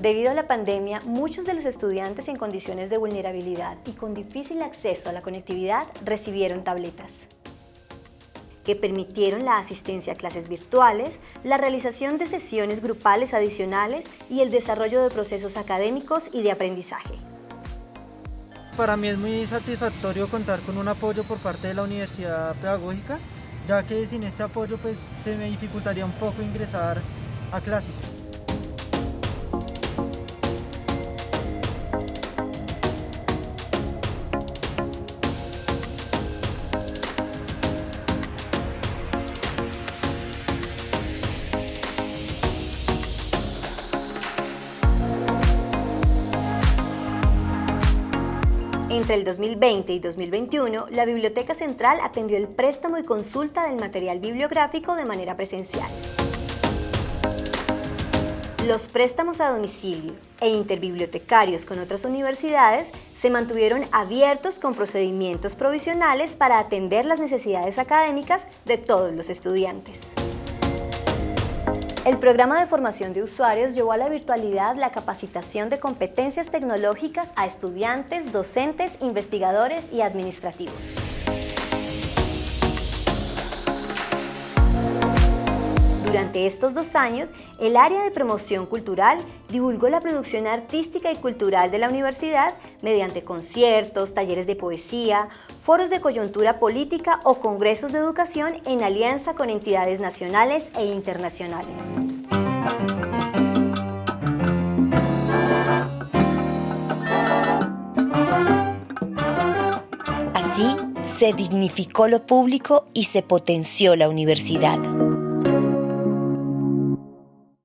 Debido a la pandemia, muchos de los estudiantes en condiciones de vulnerabilidad y con difícil acceso a la conectividad recibieron tabletas que permitieron la asistencia a clases virtuales, la realización de sesiones grupales adicionales y el desarrollo de procesos académicos y de aprendizaje. Para mí es muy satisfactorio contar con un apoyo por parte de la Universidad Pedagógica, ya que sin este apoyo pues, se me dificultaría un poco ingresar a clases. Entre el 2020 y 2021, la Biblioteca Central atendió el préstamo y consulta del material bibliográfico de manera presencial. Los préstamos a domicilio e interbibliotecarios con otras universidades se mantuvieron abiertos con procedimientos provisionales para atender las necesidades académicas de todos los estudiantes. El programa de formación de usuarios llevó a la virtualidad la capacitación de competencias tecnológicas a estudiantes, docentes, investigadores y administrativos. Durante estos dos años, el área de promoción cultural divulgó la producción artística y cultural de la universidad mediante conciertos, talleres de poesía, foros de coyuntura política o congresos de educación en alianza con entidades nacionales e internacionales. Así se dignificó lo público y se potenció la universidad.